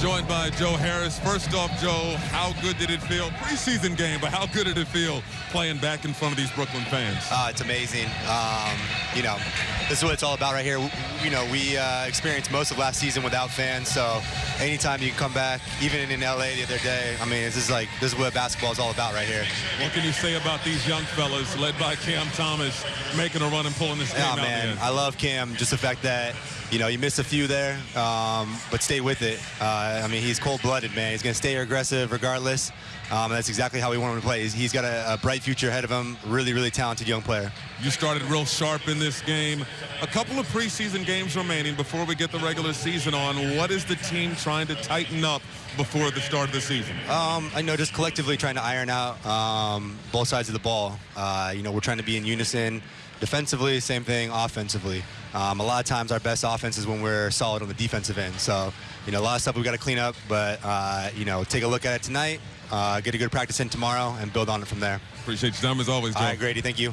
joined by Joe Harris. First off, Joe, how good did it feel? Preseason game, but how good did it feel playing back in front of these Brooklyn fans? Uh, it's amazing. Um, you know, this is what it's all about right here. You know, we uh, experienced most of last season without fans, so anytime you can come back, even in LA the other day, I mean, this is like this is what basketball is all about right here. What can you say about these young fellas led by Cam Thomas making a run and pulling this game Yeah, out? man, I love Cam. Just the fact that you know you missed a few there, um, but stay with it. Uh, I mean, he's cold-blooded, man. He's gonna stay aggressive regardless. Um, that's exactly how we want him to play. He's, he's got a, a bright future ahead of him. Really, really talented young player. You started real sharp in this game. A couple of preseason games remaining before we get the regular season on. What is the team trying to tighten up before the start of the season? Um, I know just collectively trying to iron out um, both sides of the ball. Uh, you know, we're trying to be in unison defensively, same thing offensively. Um, a lot of times our best offense is when we're solid on the defensive end. So, you know, a lot of stuff we've got to clean up, but, uh, you know, take a look at it tonight, uh, get a good practice in tomorrow, and build on it from there. Appreciate your time as always, Joe. All right, Grady, thank you.